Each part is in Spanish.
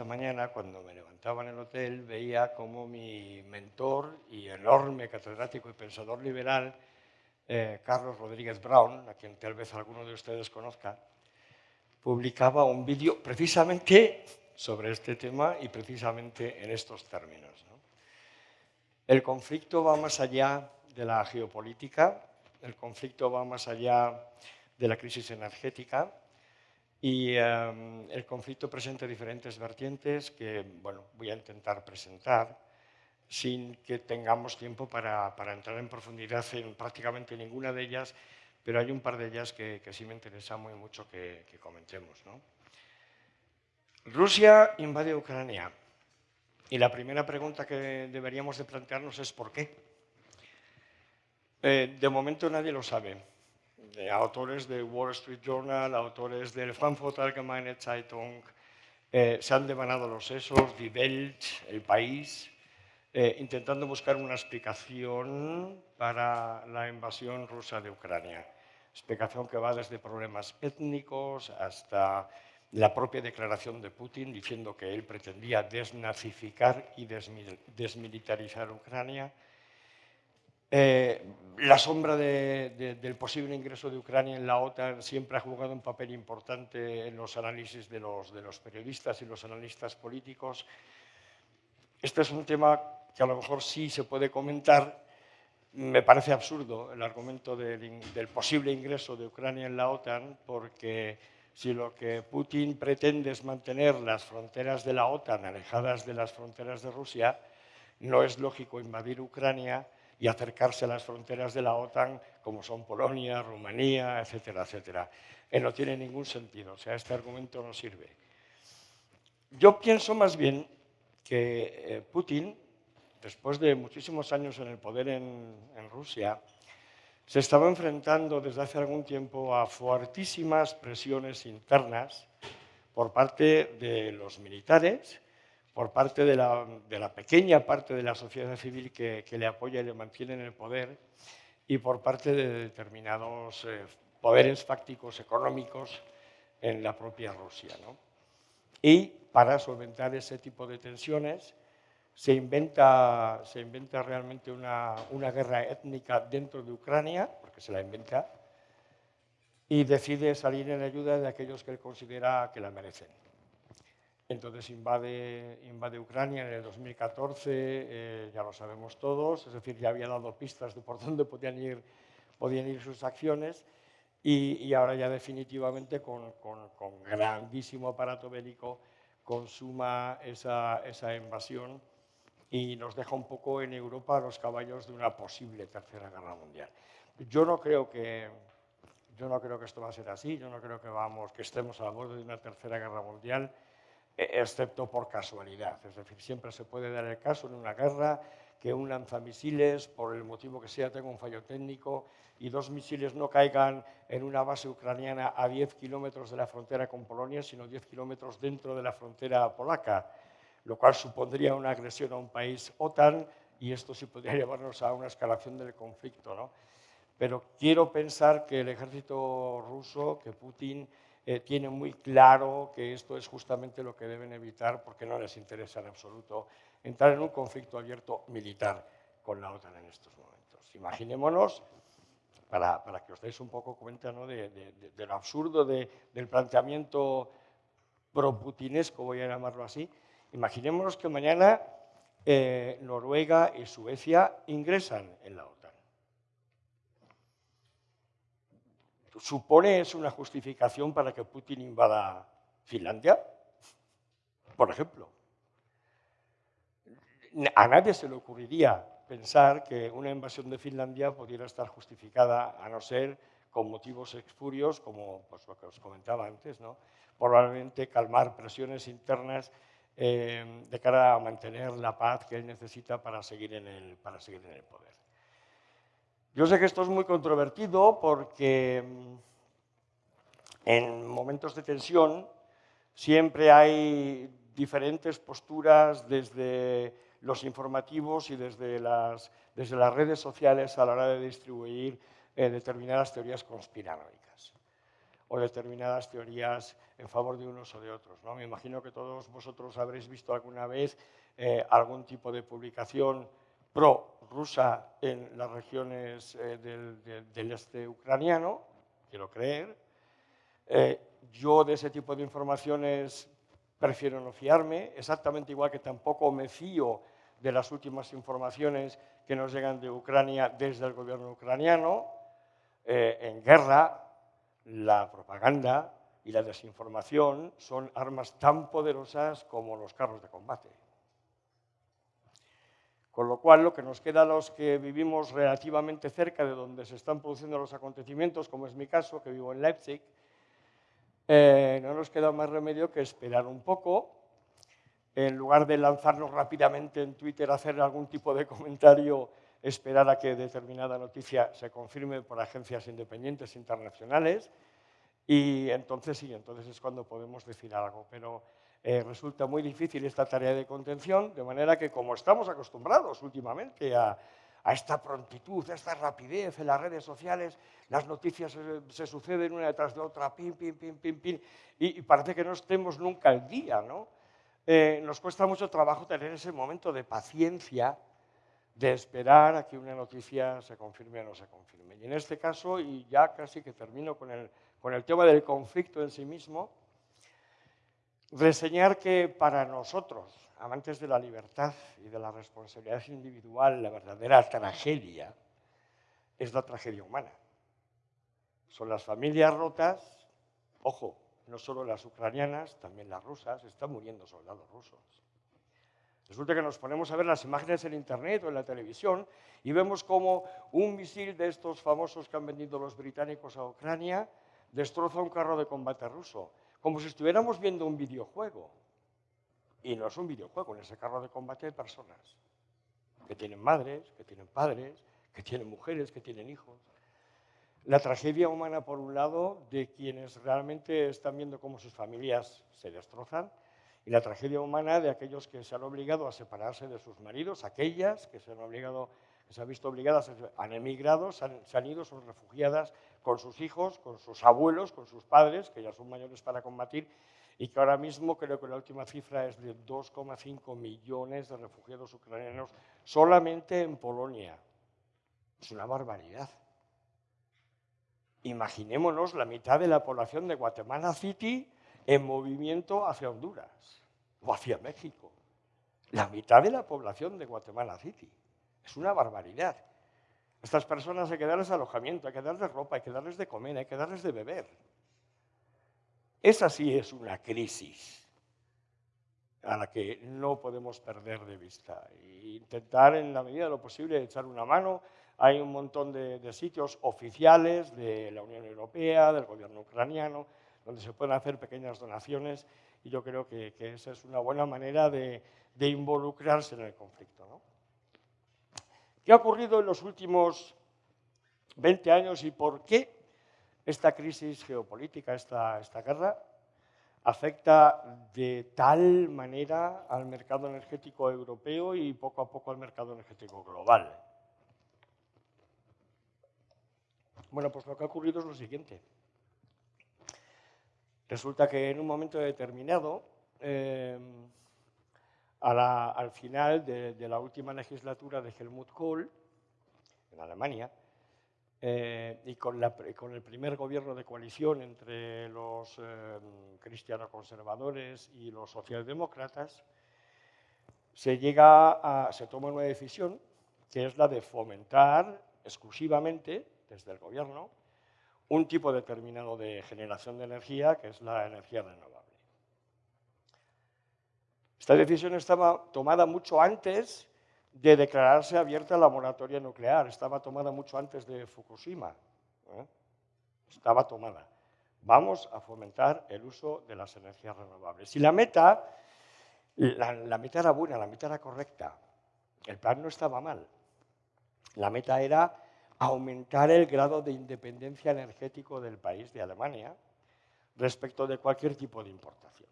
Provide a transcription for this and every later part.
Esta mañana, cuando me levantaba en el hotel, veía como mi mentor y enorme catedrático y pensador liberal, eh, Carlos Rodríguez Brown, a quien tal vez alguno de ustedes conozca, publicaba un vídeo precisamente sobre este tema y precisamente en estos términos. El conflicto va más allá de la geopolítica, el conflicto va más allá de la crisis energética, y em, el conflicto presenta diferentes vertientes que bueno, voy a intentar presentar sin que tengamos tiempo para, para, entrar en profundidad en prácticamente ninguna de ellas, pero hay un par de ellas que, que sí me interesa muy mucho que, que comentemos. ¿no? Rusia invade Ucrania y la primera pregunta que deberíamos de plantearnos es ¿por qué? Eh, de momento nadie lo sabe de autores de Wall Street Journal, autores del Frankfurt Allgemeine Zeitung, eh, se han devanado los sesos, Die Welt, El País, eh, intentando buscar una explicación para la invasión rusa de Ucrania. Explicación que va desde problemas étnicos hasta la propia declaración de Putin diciendo que él pretendía desnazificar y desmilitarizar Ucrania, eh, la sombra del posible ingreso de Ucrania en la OTAN siempre ha jugado un papel importante en los análisis de los, periodistas y los analistas políticos. Este es un tema que a lo mejor sí se puede comentar. Me parece absurdo el argumento del, del posible ingreso de Ucrania en la OTAN porque si lo que Putin pretende es mantener las fronteras de la OTAN alejadas de las fronteras de Rusia, no es lógico invadir Ucrania y acercarse a las fronteras de la OTAN, como son Polonia, Rumanía, etcétera, etcétera. Eh, no tiene ningún sentido, o sea, este argumento no sirve. Yo pienso más bien que eh, Putin, después de muchísimos años en el poder en, en Rusia, se estaba enfrentando desde hace algún tiempo a fuertísimas presiones internas por parte de los militares por parte de la, pequeña parte de la sociedad civil que, le apoya y le mantiene en el poder y por parte de determinados eh, poderes fácticos económicos en la propia Rusia. Y para solventar ese tipo de tensiones se inventa, se inventa realmente una, una guerra étnica dentro de Ucrania, porque se la inventa, y decide salir en ayuda de aquellos que él considera que la merecen. Entonces invade, invade Ucrania en el 2014, eh, ya lo sabemos todos, es decir, ya había dado pistas de por dónde podían ir, podían ir sus acciones y, ahora ya definitivamente con, con, grandísimo aparato bélico consuma esa, esa invasión y nos deja un poco en Europa los caballos de una posible tercera guerra mundial. Yo no creo que, yo no creo que esto va a ser así, yo no creo que, vamos, que estemos a borde de una tercera guerra mundial, excepto por casualidad. Es decir, siempre se puede dar el caso en una guerra que un lanzamisiles, por el motivo que sea, tenga un fallo técnico y dos misiles no caigan en una base ucraniana a 10 kilómetros de la frontera con Polonia, sino 10 kilómetros dentro de la frontera polaca, lo cual supondría una agresión a un país OTAN y esto sí podría llevarnos a una escalación del conflicto. ¿no? Pero quiero pensar que el ejército ruso, que Putin, eh, tienen muy claro que esto es justamente lo que deben evitar porque no les interesa en absoluto entrar en un conflicto abierto militar con la OTAN en estos momentos. Imaginémonos, para, que os deis un poco cuenta ¿no? de, absurdo del planteamiento pro-putinesco, voy a llamarlo así, imaginémonos que mañana eh, Noruega y Suecia ingresan en la OTAN. Supone es una justificación para que Putin invada Finlandia, por ejemplo. A nadie se le ocurriría pensar que una invasión de Finlandia pudiera estar justificada, a no ser con motivos expurios, como pues, lo que os comentaba antes, ¿no? probablemente calmar presiones internas eh, de cara a mantener la paz que él necesita para seguir en el, para seguir en el poder. Yo sé que esto es muy controvertido porque mm, en momentos de tensión siempre hay diferentes posturas desde los informativos y desde las, desde las redes sociales a la hora de distribuir eh, determinadas teorías conspiranoicas. o determinadas teorías en favor de unos o de otros. ¿no? Me imagino que todos vosotros habréis visto alguna vez eh, algún tipo de publicación pro-rusa en las regiones eh, del, este ucraniano, quiero creer. Eh, yo de ese tipo de informaciones prefiero no fiarme, exactamente igual que tampoco me fío de las últimas informaciones que nos llegan de Ucrania desde el gobierno ucraniano. en guerra, la propaganda y la desinformación son armas tan poderosas como los carros de combate. Con lo cual, lo que nos queda a los que vivimos relativamente cerca de donde se están produciendo los acontecimientos, como es mi caso, que vivo en Leipzig, eh, no nos queda más remedio que esperar un poco, en lugar de lanzarnos rápidamente en Twitter a hacer algún tipo de comentario, esperar a que determinada noticia se confirme por agencias independientes internacionales, y entonces sí, entonces es cuando podemos decir algo. Pero eh, resulta muy difícil esta tarea de contención, de manera que como estamos acostumbrados últimamente a, esta prontitud, a esta rapidez en las redes sociales, las noticias se, suceden una detrás de otra, pim, pim, pim, pim, pim, y, parece que no estemos nunca al día, ¿no? Eh, nos cuesta mucho trabajo tener ese momento de paciencia, de esperar a que una noticia se confirme o no se confirme. Y en este caso, y ya casi que termino con el, con el tema del conflicto en sí mismo, reseñar que para nosotros, amantes de la libertad y de la responsabilidad individual, la verdadera tragedia es la tragedia humana. Son las familias rotas, ojo, no solo las ucranianas, también las rusas, están muriendo soldados rusos. Resulta que nos ponemos a ver las imágenes en Internet o en la televisión y vemos como un misil de estos famosos que han vendido los británicos a Ucrania destroza un carro de combate ruso como si estuviéramos viendo un videojuego. Y no es un videojuego, en ese carro de combate hay personas que tienen madres, que tienen padres, que tienen mujeres, que tienen hijos. La tragedia humana, por un lado, de quienes realmente están viendo cómo sus familias se destrozan, y la tragedia humana de aquellos que se han obligado a separarse de sus maridos, aquellas que se han, visto obligadas, han emigrado, se han, se han ido, son refugiadas con sus hijos, con sus abuelos, con sus padres, que ya son mayores para combatir, y que ahora mismo creo que la última cifra es de 2,5 millones de refugiados ucranianos solamente en Polonia. Es una barbaridad. Imaginémonos la mitad de la población de Guatemala City en movimiento hacia Honduras o hacia México. La mitad de la población de Guatemala City. Es una barbaridad. Estas personas hay que darles alojamiento, hay que darles ropa, hay que darles de comer, hay que darles de beber. Esa sí es una crisis a la que no podemos perder de vista. E intentar en la medida de lo posible echar una mano. Hay un montón de, sitios oficiales de la Unión Europea, del gobierno ucraniano, donde se pueden hacer pequeñas donaciones y yo creo que, esa es una buena manera de, de involucrarse en el conflicto. ¿no? ¿Qué ha ocurrido en los últimos 20 años y por qué esta crisis geopolítica, esta, guerra, afecta de tal manera al mercado energético europeo y poco a poco al mercado energético global? Bueno, pues lo que ha ocurrido es lo siguiente. Resulta que en un momento determinado, eh, al final de, la última legislatura de Helmut Kohl, en Alemania, eh, y con, el primer gobierno de coalición entre los eh, cristiano-conservadores y los socialdemócratas, se, toma una decisión que es la de fomentar exclusivamente, desde el gobierno, un tipo determinado de generación de energía, que es la energía renovable. Esta decisión estaba tomada mucho antes de declararse abierta la moratoria nuclear, estaba tomada mucho antes de Fukushima. ¿eh? Estaba tomada. Vamos a fomentar el uso de las energías renovables. Y la meta, la, la meta era buena, la meta era correcta. El plan no estaba mal. La meta era aumentar el grado de independencia energético del país de Alemania respecto de cualquier tipo de importación.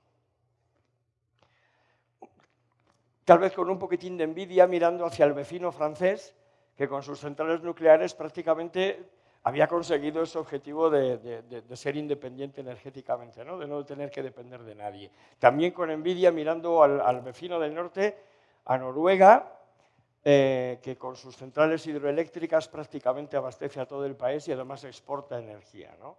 Tal vez con un poquitín de envidia mirando hacia el vecino francés, que con sus centrales nucleares prácticamente había conseguido ese objetivo de, ser independiente energéticamente, ¿no? de no tener que depender de nadie. También con envidia mirando al, vecino del norte, a Noruega, eh, que con sus centrales hidroeléctricas prácticamente abastece a todo el país y además exporta energía. ¿no?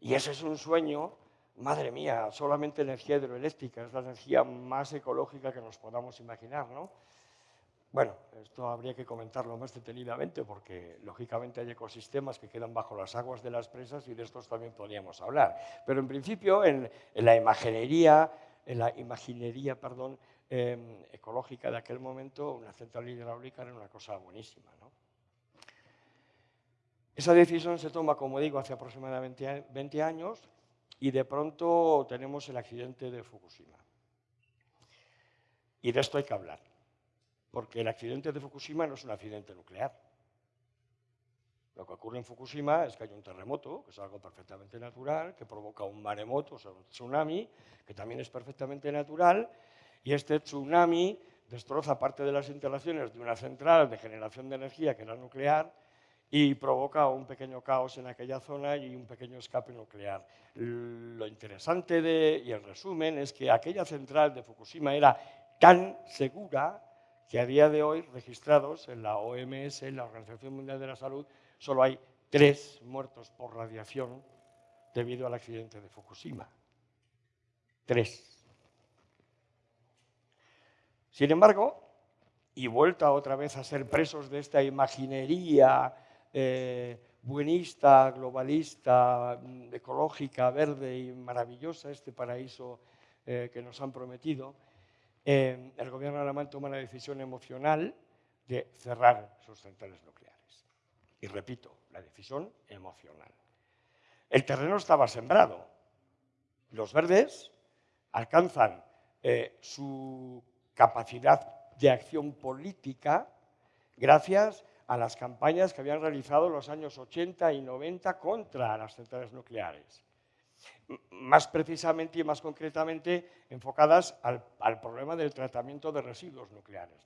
Y ese es un sueño, madre mía, solamente energía hidroeléctrica, es la energía más ecológica que nos podamos imaginar. ¿no? Bueno, esto habría que comentarlo más detenidamente porque lógicamente hay ecosistemas que quedan bajo las aguas de las presas y de estos también podríamos hablar. Pero en principio en, la imaginería, en la imaginería perdón, em, ecológica de aquel momento, una central hidráulica era una cosa buenísima. Esa decisión se toma, como digo, hace aproximadamente 20 años y de pronto tenemos el accidente de Fukushima. Y de esto hay que hablar porque el accidente de Fukushima no es un accidente nuclear. Lo que ocurre en Fukushima es que hay un terremoto, que es algo perfectamente natural, que provoca un maremoto, o sea, un tsunami, que también es perfectamente natural, y este tsunami destroza parte de las instalaciones de una central de generación de energía que era nuclear y provoca un pequeño caos en aquella zona y un pequeño escape nuclear. Lo interesante y el resumen es que aquella central de Fukushima era tan segura que a día de hoy, registrados en la OMS, en la Organización Mundial de la Salud, solo hay tres muertos por radiación debido al accidente de Fukushima. Tres. Sin embargo, y vuelta otra vez a ser presos de esta imaginería eh, buenista, globalista, mm, ecológica, verde y maravillosa, este paraíso eh, que nos han prometido, eh, el gobierno alemán toma la decisión emocional de cerrar sus centrales nucleares. Y repito, la decisión emocional. El terreno estaba sembrado. Los verdes alcanzan su capacidad de acción política gracias a las campañas que habían realizado los años 80 y 90 contra las centrales nucleares más precisamente y más concretamente enfocadas al, problema del tratamiento de residuos nucleares.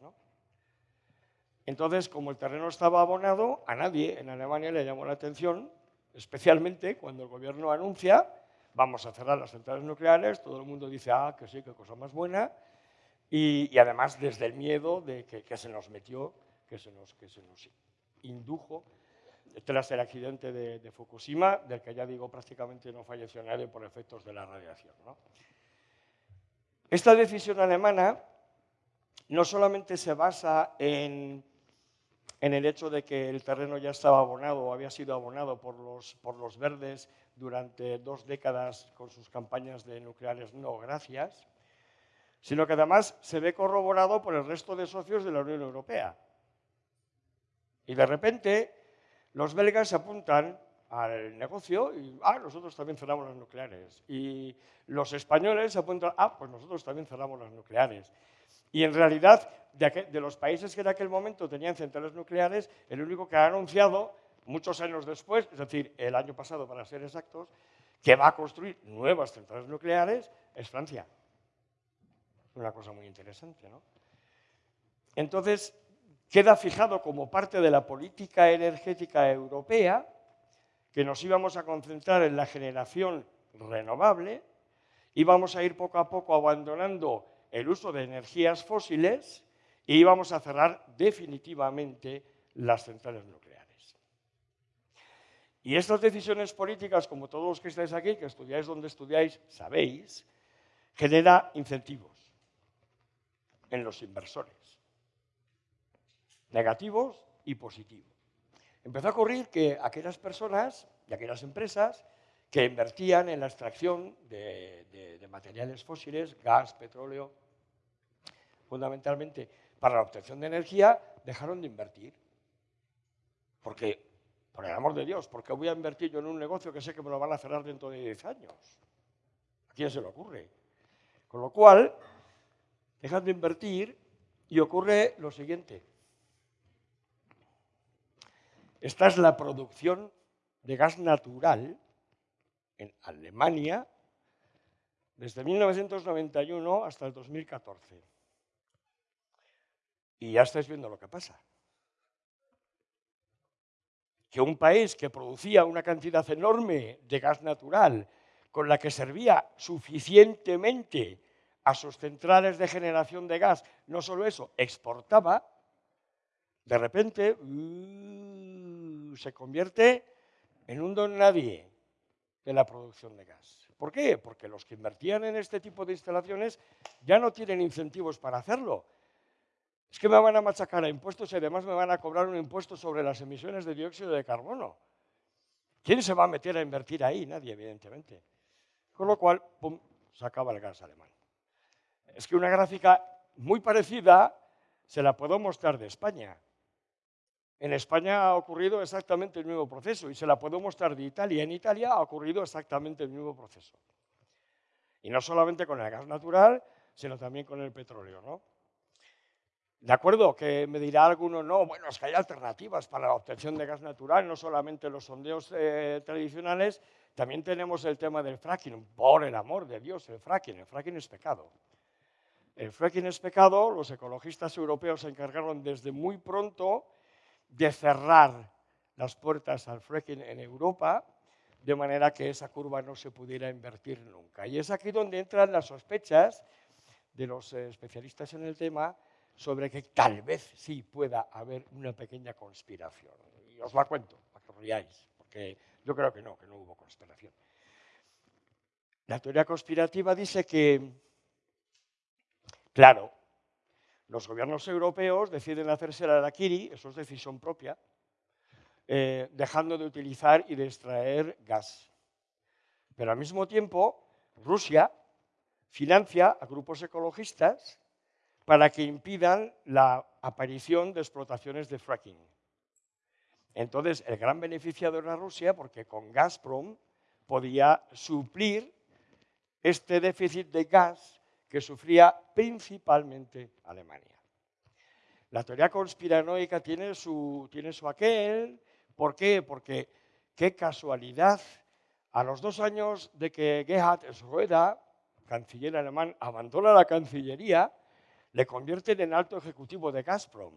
Entonces, como el terreno estaba abonado, a nadie en Alemania le llamó la atención, especialmente cuando el gobierno anuncia vamos a cerrar las centrales nucleares, todo el mundo dice, ah, que sí, qué cosa más buena, y, además desde el miedo de que, se nos metió, que se nos, que se nos indujo tras el accidente de, Fukushima, del que ya digo prácticamente no falleció nadie por efectos de la radiación. Esta decisión alemana no solamente se basa en, el hecho de que el terreno ya estaba abonado o había sido abonado por los, por los verdes durante dos décadas con sus campañas de nucleares no gracias, sino que además se ve corroborado por el resto de socios de la Unión Europea. Y de repente los belgas se apuntan al negocio y, ah, nosotros también cerramos las nucleares. Y los españoles se apuntan, ah, pues nosotros también cerramos las nucleares. Y en realidad, de, los países que en aquel momento tenían centrales nucleares, el único que ha anunciado, muchos años después, es decir, el año pasado para ser exactos, que va a construir nuevas centrales nucleares, es Francia. Una cosa muy interesante, ¿no? Entonces, queda fijado como parte de la política energética europea que nos íbamos a concentrar en la generación renovable, íbamos a ir poco a poco abandonando el uso de energías fósiles y íbamos a cerrar definitivamente las centrales nucleares. Y estas decisiones políticas, como todos los que estáis aquí, que estudiáis donde estudiáis, sabéis, genera incentivos en los inversores negativos y positivos. Empezó a ocurrir que aquellas personas y aquellas empresas que invertían en la extracción de, materiales fósiles, gas, petróleo, fundamentalmente para la obtención de energía, dejaron de invertir. Porque, por el amor de Dios, ¿por qué voy a invertir yo en un negocio que sé que me lo van a cerrar dentro de 10 años? ¿A quién se le ocurre? Con lo cual, dejan de invertir y ocurre lo siguiente. Esta es la producción de gas natural en Alemania desde 1991 hasta el 2014. Y ya estáis viendo lo que pasa. que un país que producía una cantidad enorme de gas natural con la que servía suficientemente a sus centrales de generación de gas, no solo eso, exportaba, de repente uh, se convierte en un don nadie de la producción de gas. ¿Por qué? Porque los que invertían en este tipo de instalaciones ya no tienen incentivos para hacerlo. Es que me van a machacar a impuestos y además me van a cobrar un impuesto sobre las emisiones de dióxido de carbono. ¿Quién se va a meter a invertir ahí? Nadie, evidentemente. Con lo cual, pum, se acaba el gas alemán. Es que una gráfica muy parecida se la puedo mostrar de España. En España ha ocurrido exactamente el mismo proceso y se la puedo mostrar de Italia. En Italia ha ocurrido exactamente el mismo proceso. Y no solamente con el gas natural, sino también con el petróleo. ¿no? De acuerdo, que me dirá alguno, no, bueno, es que hay alternativas para la obtención de gas natural, no solamente los sondeos eh, tradicionales, también tenemos el tema del fracking. Por el amor de Dios, el fracking, el fracking es pecado. El fracking es pecado, los ecologistas europeos se encargaron desde muy pronto de cerrar las puertas al fracking en Europa, de manera que esa curva no se pudiera invertir nunca. Y es aquí donde entran las sospechas de los eh, especialistas en el tema sobre que tal vez sí pueda haber una pequeña conspiración. Y os la cuento, para que os riáis, porque yo creo que no, que no hubo conspiración. La teoría conspirativa dice que, claro, los gobiernos europeos deciden hacerse la Araquiri, eso es decisión propia, eh, dejando de utilizar y de extraer gas. Pero al mismo tiempo, Rusia financia a grupos ecologistas para que impidan la aparición de explotaciones de fracking. Entonces, el gran beneficiado era Rusia porque con Gazprom podía suplir este déficit de gas que sufría principalmente Alemania. La teoría conspiranoica tiene su, tiene su aquel. ¿Por qué? Porque qué casualidad. A los dos años de que Gerhard Schröder, canciller alemán, abandona la Cancillería, le convierten en alto ejecutivo de Gazprom.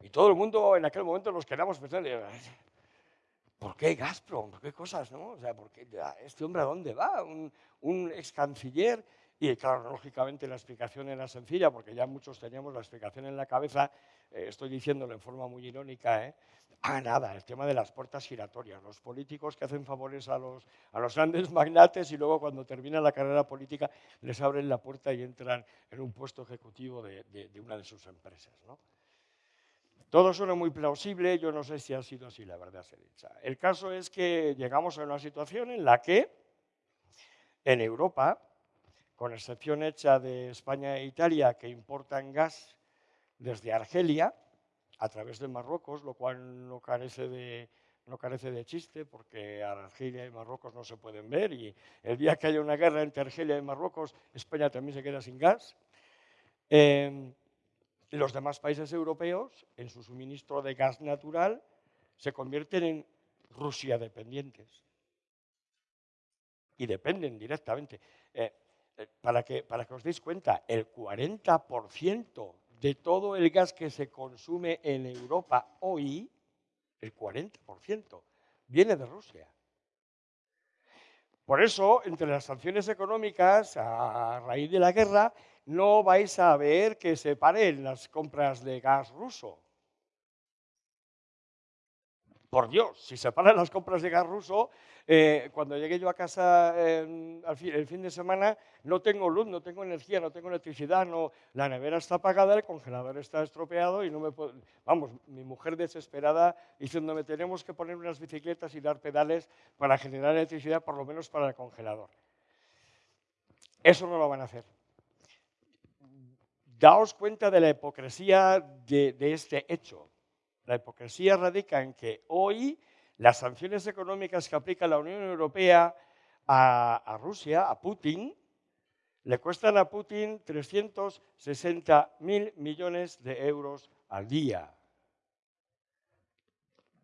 Y todo el mundo en aquel momento nos quedamos pensando, ¿por qué Gazprom? ¿Por qué cosas? No? O sea, ¿por qué, ¿Este hombre a dónde va? Un, ex canciller. Y claro, lógicamente la explicación era sencilla, porque ya muchos teníamos la explicación en la cabeza, eh, estoy diciéndolo en forma muy irónica, ¿eh? Ah, nada, el tema de las puertas giratorias, los políticos que hacen favores a los, grandes magnates y luego cuando termina la carrera política les abren la puerta y entran en un puesto ejecutivo de, de una de sus empresas. ¿no? Todo suena muy plausible, yo no sé si ha sido así, la verdad se dicha. El caso es que llegamos a una situación en la que en Europa, con excepción hecha de España e Italia, que importan gas desde Argelia a través de Marruecos, lo cual no carece de, no carece de chiste porque Argelia y Marruecos no se pueden ver y el día que haya una guerra entre Argelia y Marruecos, España también se queda sin gas. Eh, los demás países europeos, en su suministro de gas natural, se convierten en Rusia dependientes. Y dependen directamente. Eh, eh, para, que, para que os deis cuenta, el 40% de todo el gas que se consume en Europa hoy, el 40%, viene de Rusia. Por eso, entre las sanciones económicas, a raíz de la guerra, no vais a ver que se paren las compras de gas ruso. Por Dios, si se paran las compras de gas ruso, eh, cuando llegue yo a casa el fin de semana, no tengo luz, no tengo energía, no tengo electricidad, la nevera está apagada, el congelador está estropeado y no me puedo... Vamos, mi mujer desesperada diciéndome tenemos que poner unas bicicletas y dar pedales para generar electricidad, por lo menos para el congelador. Eso no lo van a hacer daos cuenta de la hipocresía de, este hecho. La hipocresía radica en que hoy las sanciones económicas que aplica la Unión Europea a, Rusia, a Putin, le cuestan a Putin 360 mil millones de euros al día.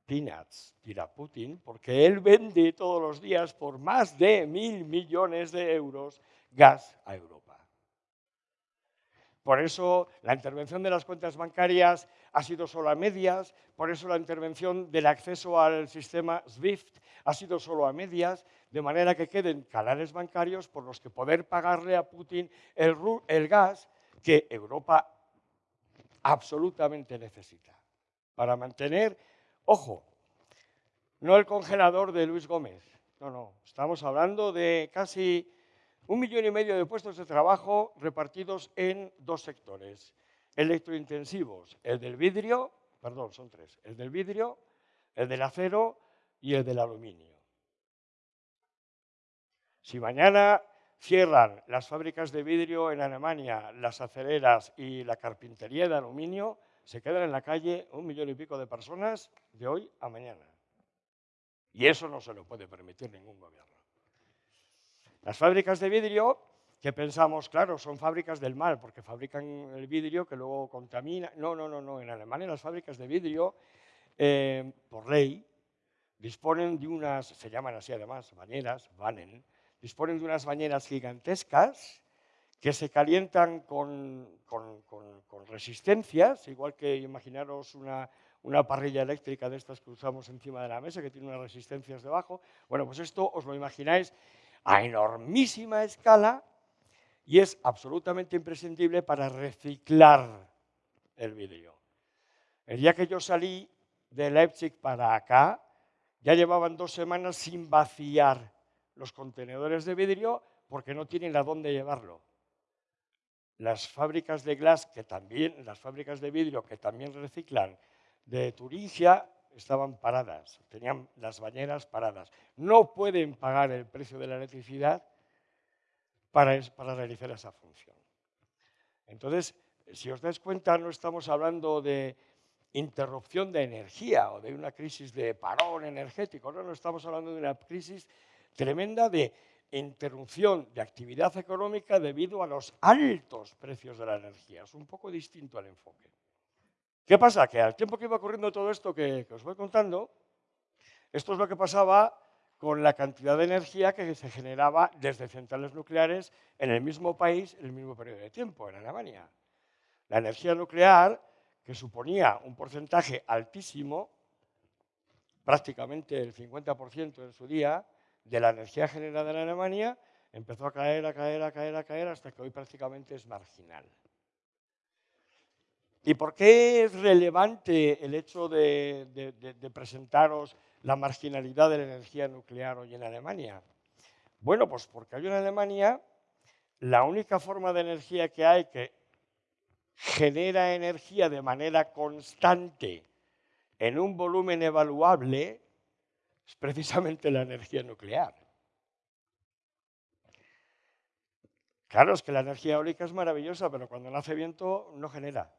Peanuts, dirá Putin, porque él vende todos los días por más de mil millones de euros gas a Europa. Por eso la intervención de las cuentas bancarias ha sido solo a medias, por eso la intervención del acceso al sistema SWIFT ha sido solo a medias, de manera que queden canales bancarios por los que poder pagarle a Putin el, gas que Europa absolutamente necesita. Para mantener, ojo, no el congelador de Luis Gómez, no, no, estamos hablando de casi un millón y medio de puestos de trabajo repartidos en dos sectores electrointensivos, el del vidrio, perdón, son tres, el del vidrio, el del acero y el del aluminio. Si mañana cierran las fábricas de vidrio en Alemania, las acereras y la carpintería de aluminio, se quedan en la calle un millón y pico de personas de hoy a mañana. Y eso no se lo puede permitir ningún gobierno. Las fábricas de vidrio, que pensamos, claro, son fábricas del mal, porque fabrican el vidrio que luego contamina. No, no, no, no. En Alemania las fábricas de vidrio, eh, por ley, disponen de unas, se llaman así además, bañeras, Bannen, disponen de unas bañeras gigantescas que se calientan con, resistencias, igual que imaginaros una, una, parrilla eléctrica de estas que usamos encima de la mesa, que tiene unas resistencias debajo. Bueno, pues esto os lo imagináis a enormísima escala y es absolutamente imprescindible para reciclar el vidrio. El día que yo salí de Leipzig para acá, ya llevaban dos semanas sin vaciar los contenedores de vidrio porque no tienen a dónde llevarlo. Las fábricas de glass, que también, las fábricas de vidrio que también reciclan de Turingia, estaban paradas, tenían las bañeras paradas. No pueden pagar el precio de la electricidad para, para realizar esa función. Entonces, si os dais cuenta, no estamos hablando de interrupción de energía o de una crisis de parón energético, no, no estamos hablando de una crisis tremenda de interrupción de actividad económica debido a los altos precios de la energía. Es un poco distinto al enfoque. ¿Qué pasa? Que al tiempo que iba ocurriendo todo esto que, os voy contando, esto es lo que pasaba con la cantidad de energía que se generaba desde centrales nucleares en el mismo país en el mismo periodo de tiempo, en Alemania. La energía nuclear, que suponía un porcentaje altísimo, prácticamente el 50% en su día, de la energía generada en Alemania empezó a caer, a caer, a caer, a caer, hasta que hoy prácticamente es marginal. ¿Y por qué es relevante el hecho de, presentaros la marginalidad de la energía nuclear hoy en Alemania? Bueno, pues porque hoy en Alemania la única forma de energía que hay que genera energía de manera constante en un volumen evaluable es precisamente la energía nuclear. Claro, es que la energía eólica es maravillosa, pero cuando nace viento no genera.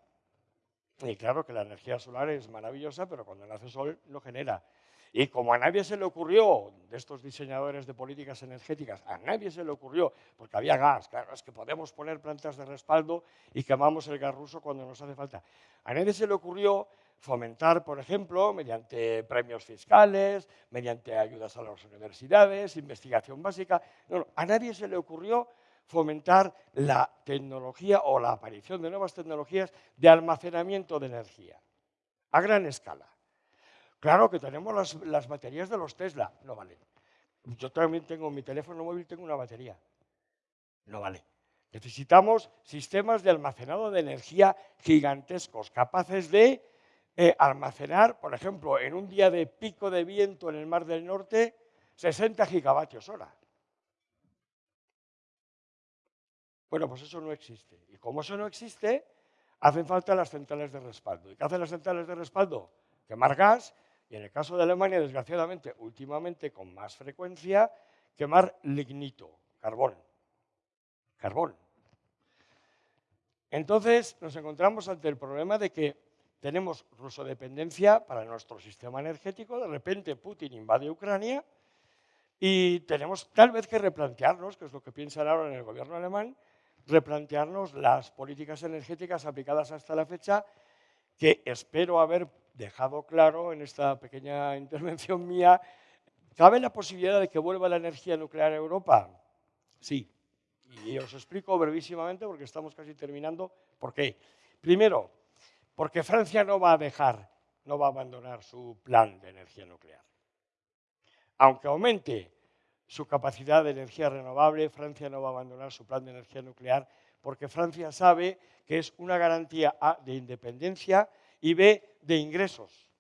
Y claro que la energía solar es maravillosa, pero cuando nace sol no genera. Y como a nadie se le ocurrió, de estos diseñadores de políticas energéticas, a nadie se le ocurrió, porque había gas, claro, es que podemos poner plantas de respaldo y quemamos el gas ruso cuando nos hace falta. A nadie se le ocurrió fomentar, por ejemplo, mediante premios fiscales, mediante ayudas a las universidades, investigación básica. No, a nadie se le ocurrió fomentar la tecnología o la aparición de nuevas tecnologías de almacenamiento de energía a gran escala. Claro que tenemos las, baterías de los Tesla, no vale. Yo también tengo mi teléfono móvil, tengo una batería, no vale. Necesitamos sistemas de almacenado de energía gigantescos, capaces de eh, almacenar, por ejemplo, en un día de pico de viento en el Mar del Norte, 60 gigavatios hora. Bueno, pues eso no existe. Y como eso no existe, hacen falta las centrales de respaldo. ¿Y qué hacen las centrales de respaldo? Quemar gas y en el caso de Alemania, desgraciadamente, últimamente con más frecuencia, quemar lignito, carbón. Carbón. Entonces nos encontramos ante el problema de que tenemos rusodependencia para nuestro sistema energético, de repente Putin invade Ucrania y tenemos tal vez que replantearnos, que es lo que piensan ahora en el gobierno alemán, replantearnos las políticas energéticas aplicadas hasta la fecha, que espero haber dejado claro en esta pequeña intervención mía. ¿Cabe la posibilidad de que vuelva la energía nuclear a Europa? Sí. Y os explico brevísimamente, porque estamos casi terminando, por qué. Primero, porque Francia no va a dejar, no va a abandonar su plan de energía nuclear. Aunque aumente su capacidad de energía renovable, Francia no va a abandonar su plan de energía nuclear porque Francia sabe que es una garantía A de independencia y B de ingresos.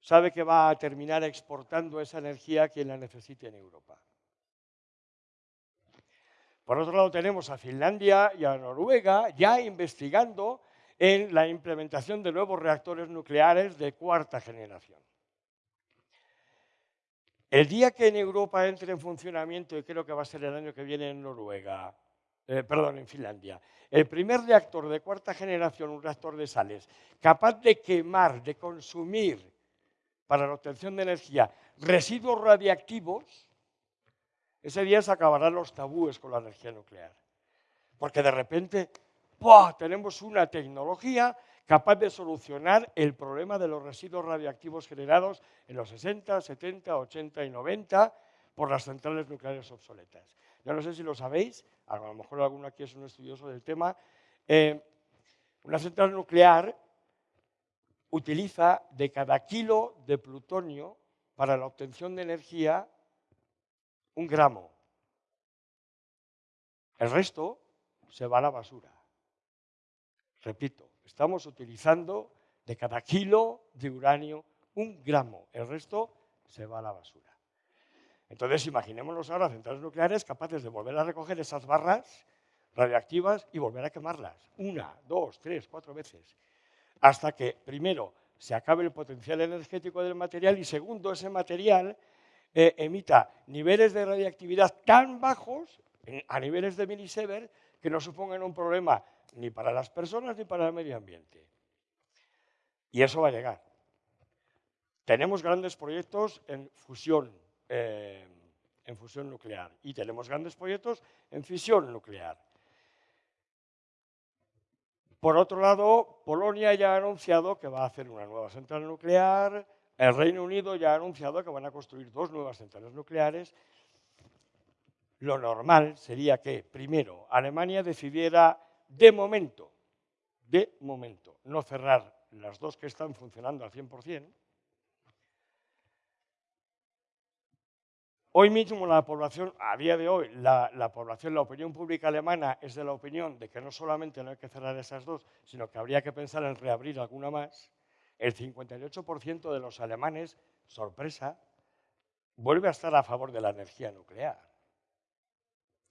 Sabe que va a terminar exportando esa energía a quien la necesite en Europa. Por otro lado tenemos a Finlandia y a Noruega ya investigando en la implementación de nuevos reactores nucleares de cuarta generación. El día que en Europa entre en funcionamiento, y creo que va a ser el año que viene en Noruega, eh, perdón, en Finlandia, el primer reactor de cuarta generación, un reactor de sales, capaz de quemar, de consumir para la obtención de energía residuos radiactivos, ese día se acabarán los tabúes con la energía nuclear. Porque de repente tenemos una tecnología capaz de solucionar el problema de los residuos radiactivos generados en los 60, 70, 80 y 90 por las centrales nucleares obsoletas. Yo no sé si lo sabéis, a lo mejor alguno aquí es un estudioso del tema, eh, una central nuclear utiliza de cada kilo de plutonio para la obtención de energía un gramo. El resto se va a la basura. Repito, estamos utilizando de cada kilo de uranio un gramo. El resto se va a la basura. Entonces, imaginémonos ahora centrales nucleares capaces de volver a recoger esas barras radiactivas y volver a quemarlas. Una, dos, tres, cuatro veces. Hasta que, primero, se acabe el potencial energético del material y, segundo, ese material eh, emita niveles de radiactividad tan bajos, a niveles de milisievert, que no supongan un problema ni para las personas ni para el medio ambiente. Y eso va a llegar. Tenemos grandes proyectos en fusión, eh, en fusión nuclear y tenemos grandes proyectos en fisión nuclear. Por otro lado, Polonia ya ha anunciado que va a hacer una nueva central nuclear, el Reino Unido ya ha anunciado que van a construir dos nuevas centrales nucleares. Lo normal sería que, primero, Alemania decidiera de momento, de momento, no cerrar las dos que están funcionando al 100%, Hoy mismo la población, a día de hoy, la, población, la opinión pública alemana es de la opinión de que no solamente no hay que cerrar esas dos, sino que habría que pensar en reabrir alguna más. El 58% de los alemanes, sorpresa, vuelve a estar a favor de la energía nuclear.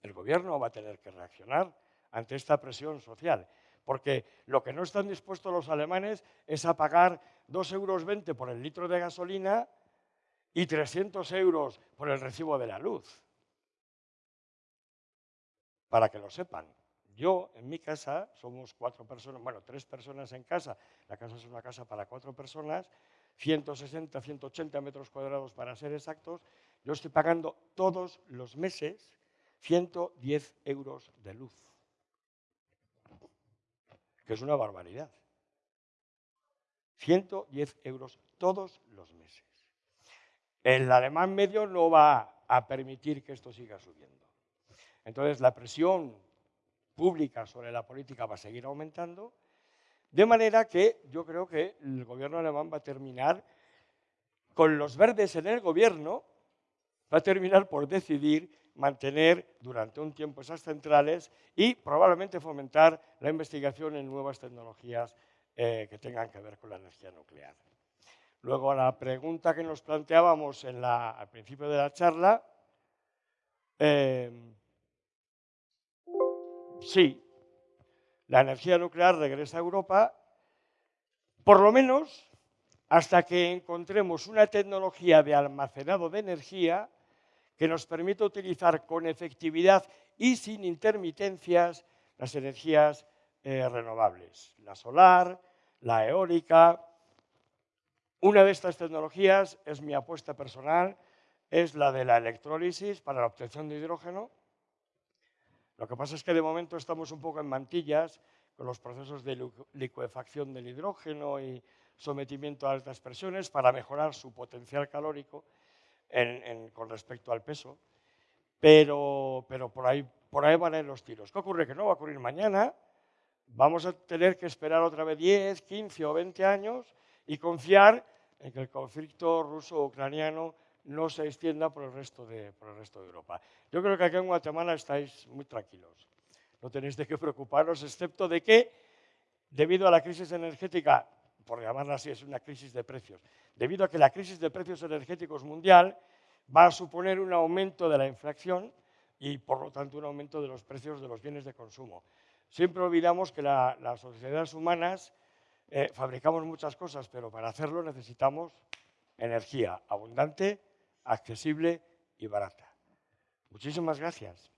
El gobierno va a tener que reaccionar ante esta presión social, porque lo que no están dispuestos los alemanes es a pagar 2,20 euros por el litro de gasolina y 300 euros por el recibo de la luz. Para que lo sepan, yo en mi casa somos cuatro personas, bueno, tres personas en casa, la casa es una casa para cuatro personas, 160, 180 metros cuadrados para ser exactos, yo estoy pagando todos los meses 110 euros de luz, es una barbaridad. 110 euros todos los meses. El alemán medio no va a permitir que esto siga subiendo. Entonces, la presión pública sobre la política va a seguir aumentando, de manera que yo creo que el gobierno alemán va a terminar, con los verdes en el gobierno, va a terminar por decidir mantener durante un tiempo esas centrales y probablemente fomentar la investigación en nuevas tecnologías eh, que tengan que ver con la energía nuclear. Luego, la pregunta que nos planteábamos al principio de la charla, em, sí, la energía nuclear regresa a Europa, por lo menos hasta que encontremos una tecnología de almacenado de energía que nos permita utilizar con efectividad y sin intermitencias las energías eh, renovables, la solar, la eólica, una de estas tecnologías es mi apuesta personal, es la de la electrólisis para la obtención de hidrógeno. Lo que pasa es que de momento estamos un poco en mantillas con los procesos de licuefacción del hidrógeno y sometimiento a altas presiones para mejorar su potencial calórico con respecto al peso. pero, pero por, ahí, por ahí van a ir los tiros. ¿Qué ocurre? Que no va a ocurrir mañana, vamos a tener que esperar otra vez 10, 15 o 20 años y confiar en que el conflicto ruso-ucraniano no se extienda por el, resto de, por el resto de Europa. Yo creo que aquí en Guatemala estáis muy tranquilos. No tenéis de qué preocuparos, excepto de que, debido a la crisis energética, por llamarla así, es una crisis de precios, debido a que la crisis de precios energéticos mundial va a suponer un aumento de la inflación y, por lo tanto, un aumento de los precios de los bienes de consumo. Siempre olvidamos que las sociedades humanas eh, fabricamos muchas cosas, pero para hacerlo necesitamos energía abundante, accesible y barata. Muchísimas gracias.